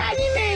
I anime!